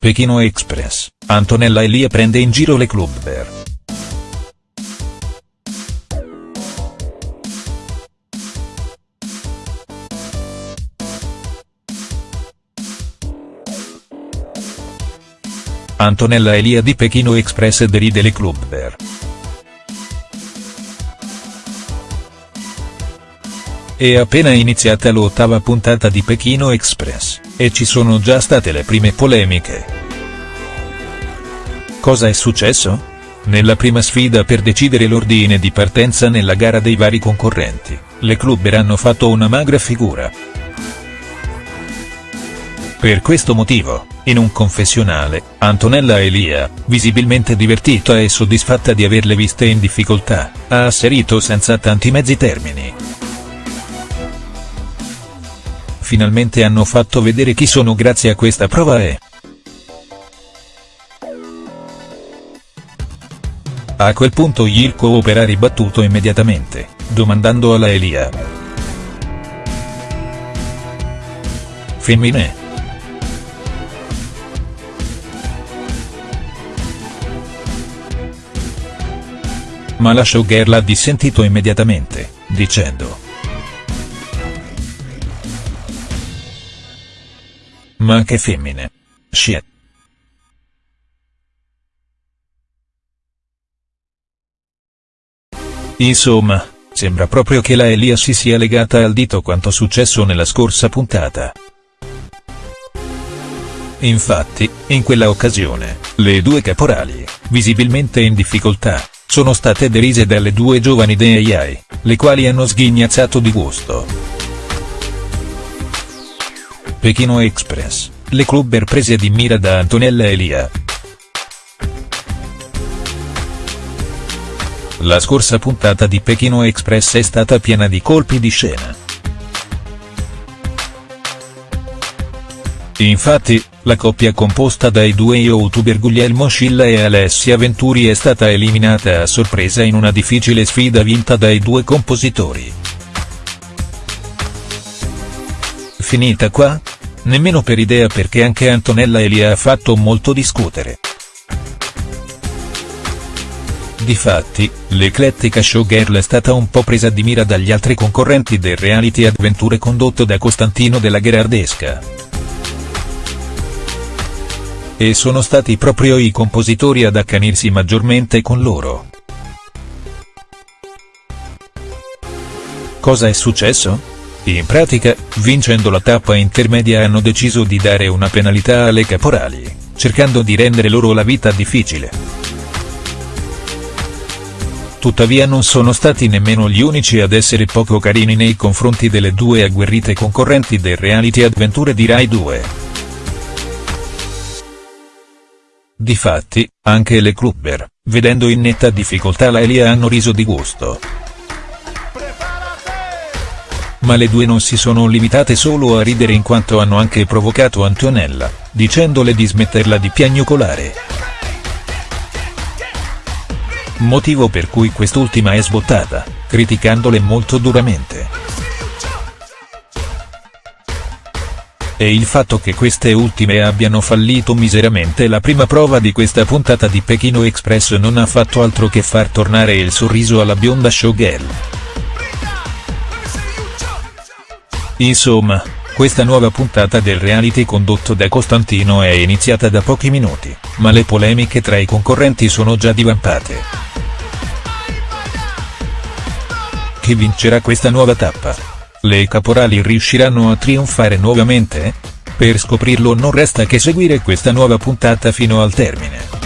Pechino Express, Antonella Elia prende in giro le clubber. Antonella Elia di Pechino Express deride le clubber. È appena iniziata l'ottava puntata di Pechino Express, e ci sono già state le prime polemiche. Cosa è successo? Nella prima sfida per decidere l'ordine di partenza nella gara dei vari concorrenti, le clubber hanno fatto una magra figura. Per questo motivo, in un confessionale, Antonella Elia, visibilmente divertita e soddisfatta di averle viste in difficoltà, ha asserito senza tanti mezzi termini. Finalmente hanno fatto vedere chi sono grazie a questa prova e. A quel punto il coopera ribattuto immediatamente, domandando alla Elia. Femmine? Ma la showgirl ha dissentito immediatamente, dicendo. Ma anche femmine. Shit. Insomma, sembra proprio che la Elia si sia legata al dito quanto successo nella scorsa puntata. Infatti, in quella occasione, le due caporali, visibilmente in difficoltà, sono state derise dalle due giovani DAI, le quali hanno sghignazzato di gusto. Pechino Express, le clubber prese di mira da Antonella Elia. La scorsa puntata di Pechino Express è stata piena di colpi di scena. Infatti, la coppia composta dai due youtuber Guglielmo Scilla e Alessia Venturi è stata eliminata a sorpresa in una difficile sfida vinta dai due compositori. Finita qua? Nemmeno per idea perché anche Antonella Elia ha fatto molto discutere. Difatti, l'eclettica showgirl è stata un po' presa di mira dagli altri concorrenti del reality avventure condotto da Costantino della Gherardesca. E sono stati proprio i compositori ad accanirsi maggiormente con loro. Cosa è successo? In pratica, vincendo la tappa intermedia hanno deciso di dare una penalità alle caporali, cercando di rendere loro la vita difficile. Tuttavia non sono stati nemmeno gli unici ad essere poco carini nei confronti delle due agguerrite concorrenti del reality avventure di Rai 2. Difatti, anche le clubber, vedendo in netta difficoltà la Elia hanno riso di gusto. Ma le due non si sono limitate solo a ridere in quanto hanno anche provocato Antonella, dicendole di smetterla di piagnucolare. Motivo per cui quest'ultima è sbottata, criticandole molto duramente. e il fatto che queste ultime abbiano fallito miseramente la prima prova di questa puntata di Pechino Express non ha fatto altro che far tornare il sorriso alla bionda showgirl. Insomma, questa nuova puntata del reality condotto da Costantino è iniziata da pochi minuti, ma le polemiche tra i concorrenti sono già divampate. Chi vincerà questa nuova tappa? Le caporali riusciranno a trionfare nuovamente? Per scoprirlo non resta che seguire questa nuova puntata fino al termine.